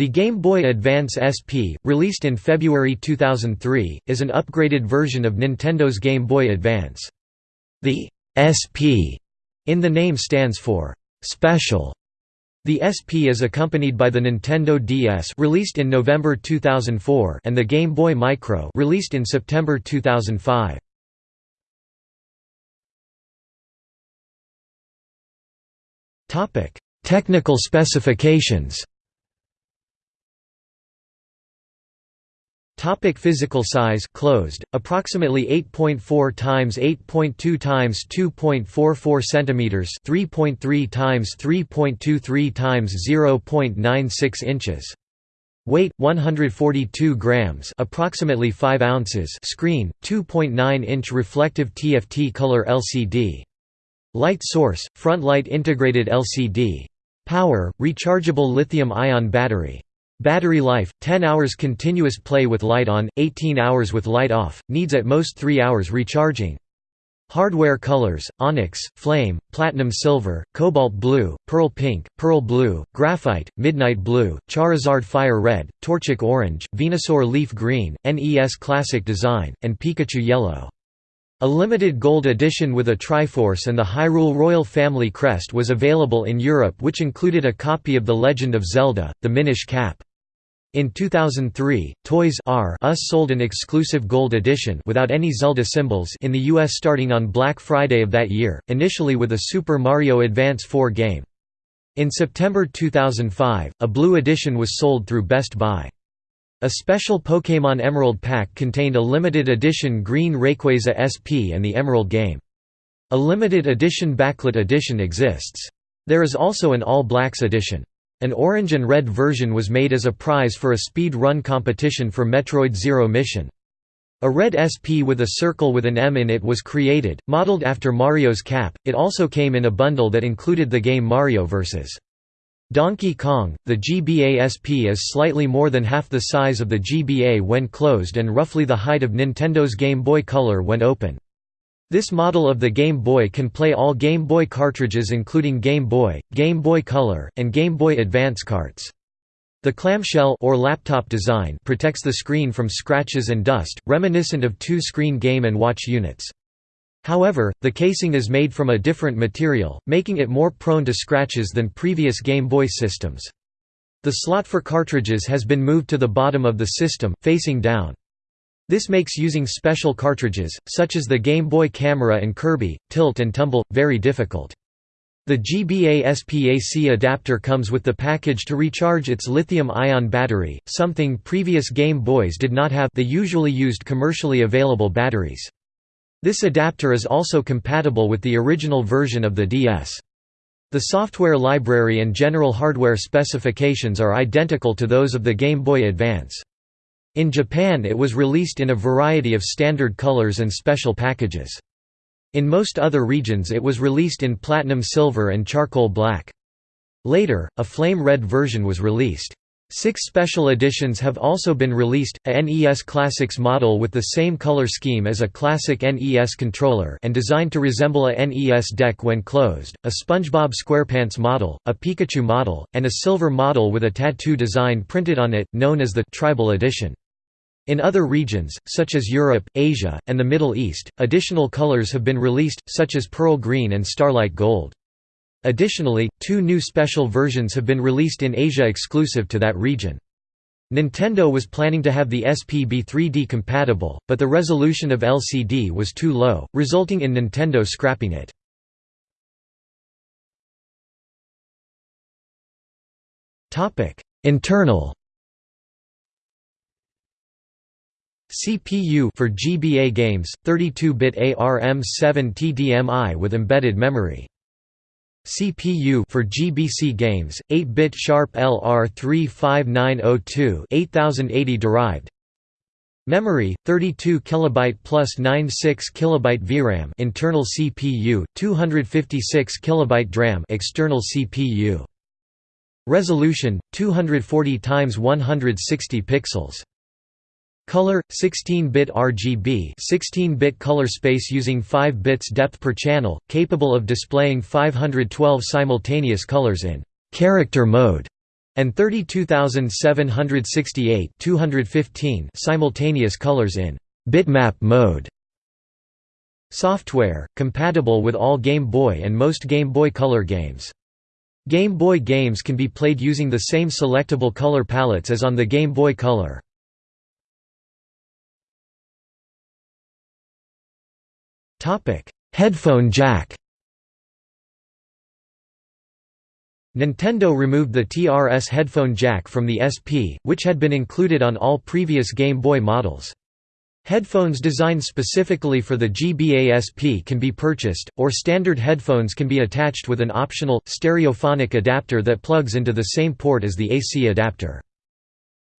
The Game Boy Advance SP, released in February 2003, is an upgraded version of Nintendo's Game Boy Advance. The SP in the name stands for special. The SP is accompanied by the Nintendo DS released in November 2004 and the Game Boy Micro released in September 2005. Topic: Technical specifications. Topic physical size closed approximately 8.4 times 8.2 times 2.44 centimeters 3.3 times 3.23 times 0.96 inches. Weight 142 grams approximately 5 ounces. Screen 2.9 inch reflective TFT color LCD Light source front light integrated LCD Power rechargeable lithium ion battery Battery life, 10 hours continuous play with light on, 18 hours with light off, needs at most 3 hours recharging. Hardware colors, onyx, flame, platinum silver, cobalt blue, pearl pink, pearl blue, graphite, midnight blue, Charizard fire red, Torchic orange, Venusaur leaf green, NES classic design, and Pikachu yellow. A limited gold edition with a Triforce and the Hyrule Royal Family crest was available in Europe which included a copy of The Legend of Zelda, the Minish Cap. In 2003, Toys R Us sold an exclusive gold edition without any Zelda symbols in the US starting on Black Friday of that year, initially with a Super Mario Advance 4 game. In September 2005, a blue edition was sold through Best Buy. A special Pokémon Emerald pack contained a limited edition green Rayquaza SP and the Emerald game. A limited edition backlit edition exists. There is also an All Blacks edition. An orange and red version was made as a prize for a speed run competition for Metroid Zero Mission. A red SP with a circle with an M in it was created, modeled after Mario's cap. It also came in a bundle that included the game Mario vs. Donkey Kong. The GBA SP is slightly more than half the size of the GBA when closed and roughly the height of Nintendo's Game Boy Color when open. This model of the Game Boy can play all Game Boy cartridges including Game Boy, Game Boy Color, and Game Boy Advance carts. The clamshell or laptop design protects the screen from scratches and dust, reminiscent of two screen Game & Watch units. However, the casing is made from a different material, making it more prone to scratches than previous Game Boy systems. The slot for cartridges has been moved to the bottom of the system, facing down. This makes using special cartridges, such as the Game Boy Camera and Kirby, Tilt and Tumble, very difficult. The GBA SPAC adapter comes with the package to recharge its lithium-ion battery, something previous Game Boys did not have the usually used commercially available batteries. This adapter is also compatible with the original version of the DS. The software library and general hardware specifications are identical to those of the Game Boy Advance. In Japan it was released in a variety of standard colors and special packages. In most other regions it was released in platinum silver and charcoal black. Later, a flame red version was released. Six special editions have also been released, a NES Classics model with the same color scheme as a classic NES controller and designed to resemble a NES deck when closed, a SpongeBob SquarePants model, a Pikachu model, and a silver model with a tattoo design printed on it, known as the «Tribal Edition». In other regions, such as Europe, Asia, and the Middle East, additional colors have been released, such as Pearl Green and Starlight Gold. Additionally, two new special versions have been released in Asia exclusive to that region. Nintendo was planning to have the SP be 3D compatible, but the resolution of LCD was too low, resulting in Nintendo scrapping it. Internal CPU for GBA games, 32-bit ARM7 TDMI with embedded memory. CPU for GBC games, 8-bit Sharp LR35902 8080 derived. Memory 32 kilobyte plus 96 kilobyte VRAM internal CPU 256 kilobyte DRAM external CPU Resolution 240 times 160 pixels Color 16-bit RGB 16-bit color space using 5 bits depth per channel, capable of displaying 512 simultaneous colors in character mode. and 32768 215 simultaneous colors in bitmap mode. Software, compatible with all Game Boy and most Game Boy Color games. Game Boy games can be played using the same selectable color palettes as on the Game Boy Color. Headphone jack Nintendo removed the TRS headphone jack from the SP, which had been included on all previous Game Boy models. Headphones designed specifically for the GBA SP can be purchased, or standard headphones can be attached with an optional, stereophonic adapter that plugs into the same port as the AC adapter.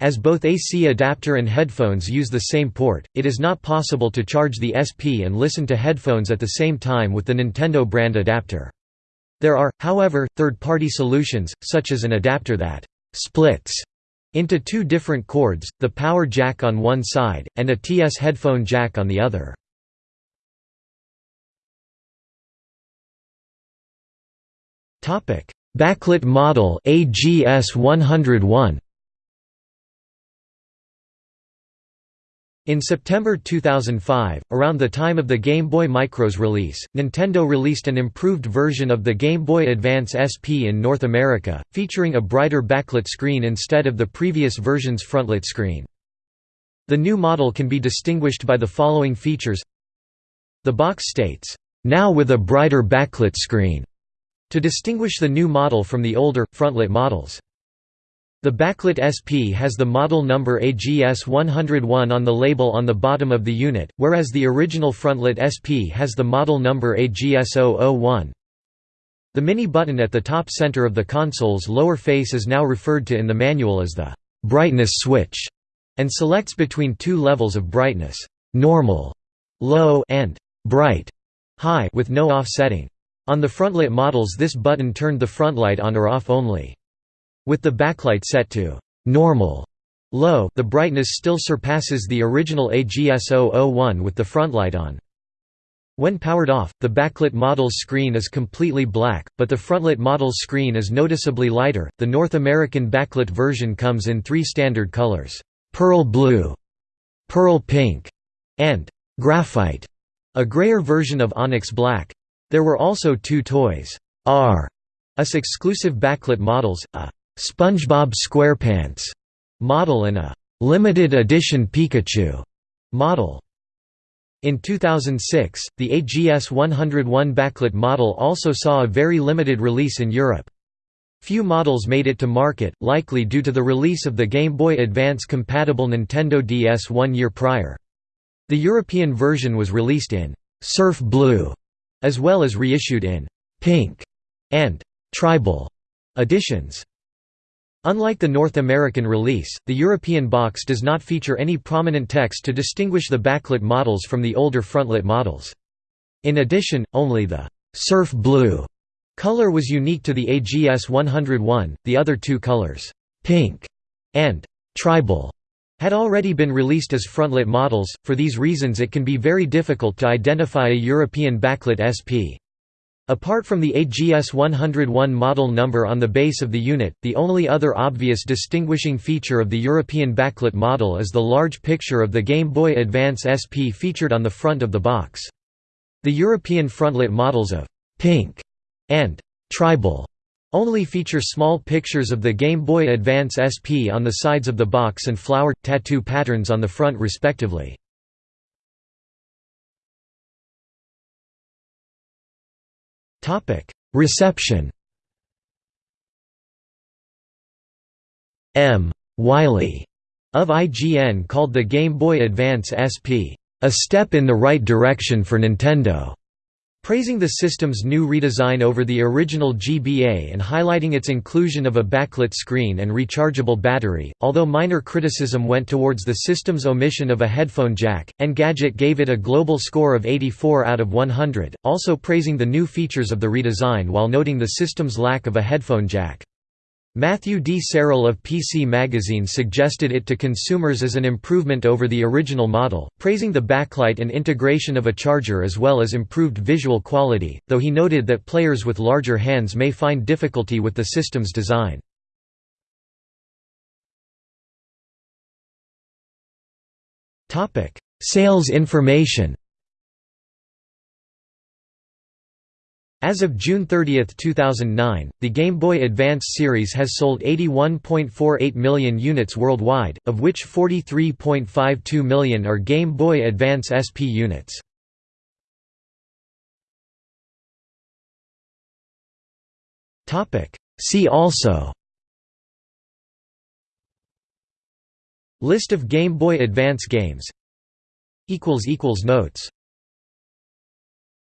As both AC adapter and headphones use the same port, it is not possible to charge the SP and listen to headphones at the same time with the Nintendo brand adapter. There are, however, third-party solutions, such as an adapter that «splits» into two different cords, the power jack on one side, and a TS headphone jack on the other. Backlit model AGS 101 In September 2005, around the time of the Game Boy Micro's release, Nintendo released an improved version of the Game Boy Advance SP in North America, featuring a brighter backlit screen instead of the previous version's frontlit screen. The new model can be distinguished by the following features The box states, "...now with a brighter backlit screen", to distinguish the new model from the older, frontlit models. The backlit SP has the model number AGS 101 on the label on the bottom of the unit, whereas the original frontlit SP has the model number AGS 001. The mini button at the top center of the console's lower face is now referred to in the manual as the «brightness switch» and selects between two levels of brightness normal, low and bright high with no offsetting. On the frontlit models this button turned the frontlight on or off only. With the backlight set to normal low, the brightness still surpasses the original AGS-001 with the frontlight on. When powered off, the backlit model's screen is completely black, but the frontlit model's screen is noticeably lighter. The North American backlit version comes in three standard colors: pearl blue, pearl pink, and graphite. A grayer version of onyx black. There were also two Toys R Us exclusive backlit models, a SpongeBob SquarePants model and a limited edition Pikachu model. In 2006, the AGS 101 backlit model also saw a very limited release in Europe. Few models made it to market, likely due to the release of the Game Boy Advance compatible Nintendo DS one year prior. The European version was released in «Surf Blue», as well as reissued in «Pink» and «Tribal» editions. Unlike the North American release, the European box does not feature any prominent text to distinguish the backlit models from the older frontlit models. In addition, only the «surf blue» color was unique to the AGS 101, the other two colors, «pink» and «tribal», had already been released as frontlit models, for these reasons it can be very difficult to identify a European backlit SP. Apart from the AGS 101 model number on the base of the unit, the only other obvious distinguishing feature of the European backlit model is the large picture of the Game Boy Advance SP featured on the front of the box. The European frontlit models of «Pink» and «Tribal» only feature small pictures of the Game Boy Advance SP on the sides of the box and flower, tattoo patterns on the front respectively. Reception M. Wiley of IGN called the Game Boy Advance SP, "...a step in the right direction for Nintendo." Praising the system's new redesign over the original GBA and highlighting its inclusion of a backlit screen and rechargeable battery, although minor criticism went towards the system's omission of a headphone jack. Engadget gave it a global score of 84 out of 100, also praising the new features of the redesign while noting the system's lack of a headphone jack. Matthew D. Sarrel of PC Magazine suggested it to consumers as an improvement over the original model, praising the backlight and integration of a charger as well as improved visual quality, though he noted that players with larger hands may find difficulty with the system's design. Sales information As of June 30, 2009, the Game Boy Advance series has sold 81.48 million units worldwide, of which 43.52 million are Game Boy Advance SP units. See also List of Game Boy Advance games. Notes